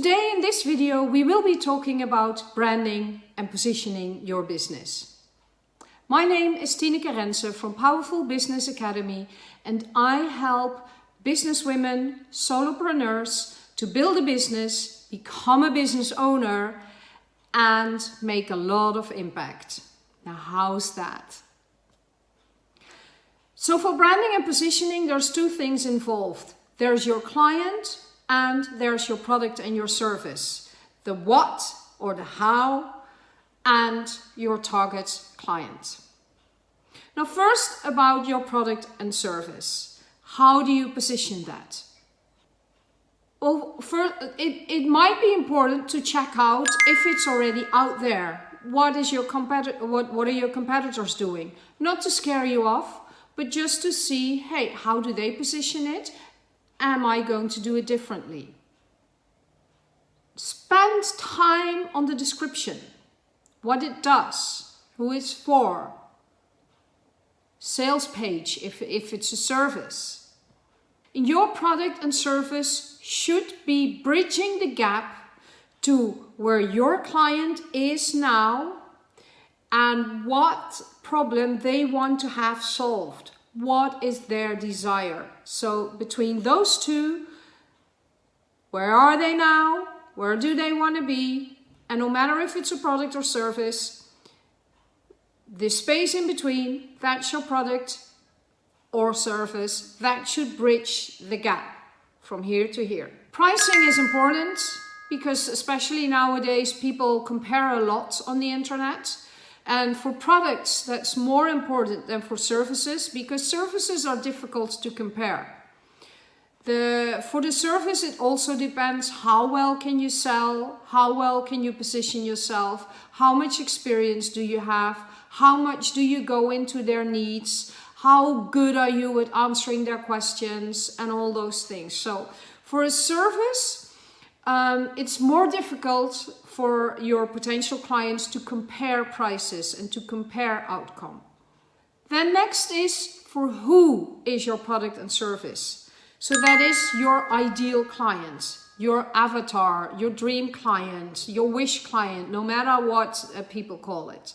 this video we will be talking about branding and positioning your business. My name is Tineke Rensen from Powerful Business Academy and I help businesswomen, solopreneurs to build a business, become a business owner and make a lot of impact. Now how's that? So for branding and positioning there's two things involved. There's your client and there's your product and your service. The what or the how and your target client. Now first about your product and service. How do you position that? Well, first, it, it might be important to check out if it's already out there. What is your competitor? What, what are your competitors doing? Not to scare you off, but just to see, hey, how do they position it? Am I going to do it differently? Spend time on the description, what it does, who it's for, sales page if, if it's a service. Your product and service should be bridging the gap to where your client is now and what problem they want to have solved. What is their desire? So between those two, where are they now? Where do they want to be? And no matter if it's a product or service, the space in between, that's your product or service, that should bridge the gap from here to here. Pricing is important because especially nowadays people compare a lot on the internet. And for products, that's more important than for services because services are difficult to compare. The, for the service, it also depends how well can you sell, how well can you position yourself, how much experience do you have, how much do you go into their needs, how good are you at answering their questions and all those things. So for a service, um, it's more difficult for your potential clients to compare prices and to compare outcome. Then next is for who is your product and service. So that is your ideal client, your avatar, your dream client, your wish client, no matter what uh, people call it.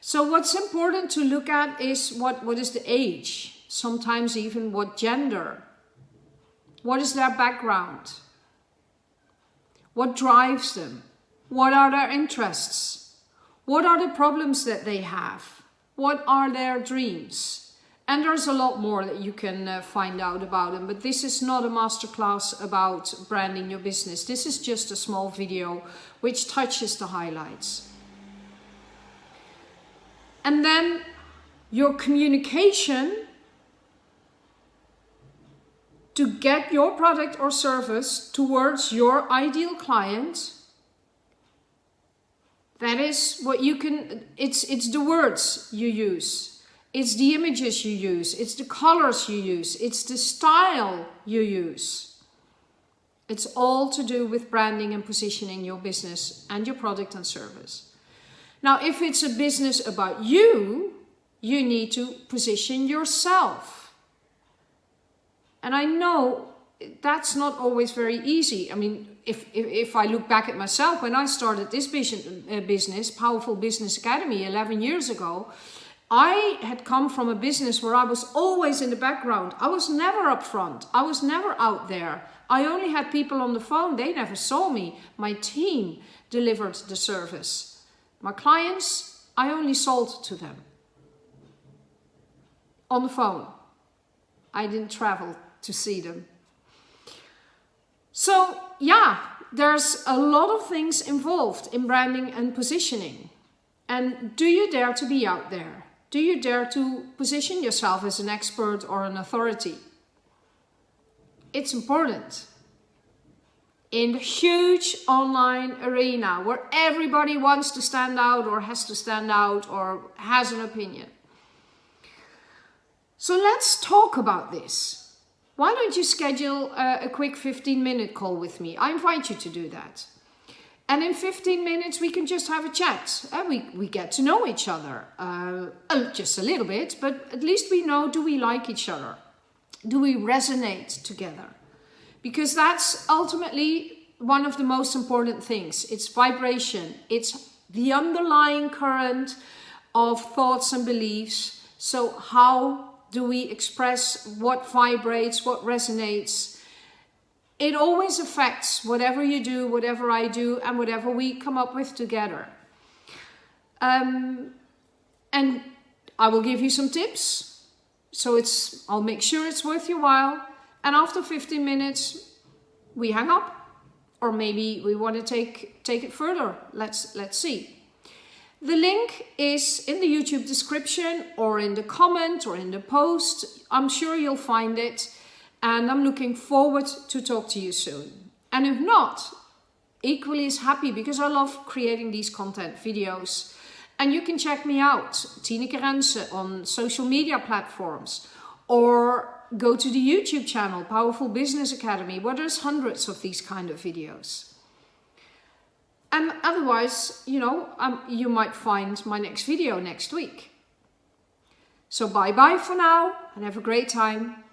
So what's important to look at is what, what is the age, sometimes even what gender, what is their background, what drives them, what are their interests? What are the problems that they have? What are their dreams? And there's a lot more that you can uh, find out about them. But this is not a masterclass about branding your business. This is just a small video which touches the highlights. And then your communication to get your product or service towards your ideal client that is what you can, it's, it's the words you use. It's the images you use. It's the colors you use. It's the style you use. It's all to do with branding and positioning your business and your product and service. Now, if it's a business about you, you need to position yourself. And I know that's not always very easy. I mean, if, if, if, I look back at myself, when I started this uh, business, Powerful Business Academy 11 years ago, I had come from a business where I was always in the background. I was never up front. I was never out there. I only had people on the phone. They never saw me. My team delivered the service. My clients, I only sold to them. On the phone. I didn't travel to see them. So yeah, there's a lot of things involved in branding and positioning. And do you dare to be out there? Do you dare to position yourself as an expert or an authority? It's important. In the huge online arena where everybody wants to stand out or has to stand out or has an opinion. So let's talk about this why don't you schedule a, a quick 15 minute call with me? I invite you to do that. And in 15 minutes, we can just have a chat. And we, we get to know each other. Uh, just a little bit, but at least we know, do we like each other? Do we resonate together? Because that's ultimately one of the most important things. It's vibration. It's the underlying current of thoughts and beliefs. So how do we express what vibrates, what resonates? It always affects whatever you do, whatever I do, and whatever we come up with together. Um, and I will give you some tips. So it's, I'll make sure it's worth your while. And after 15 minutes, we hang up. Or maybe we want to take, take it further. Let's, let's see. The link is in the YouTube description or in the comment or in the post. I'm sure you'll find it. And I'm looking forward to talk to you soon. And if not, equally as happy because I love creating these content videos. And you can check me out, Tineke Rensen, on social media platforms or go to the YouTube channel, Powerful Business Academy, where there's hundreds of these kind of videos. And otherwise, you know, um, you might find my next video next week. So bye bye for now and have a great time.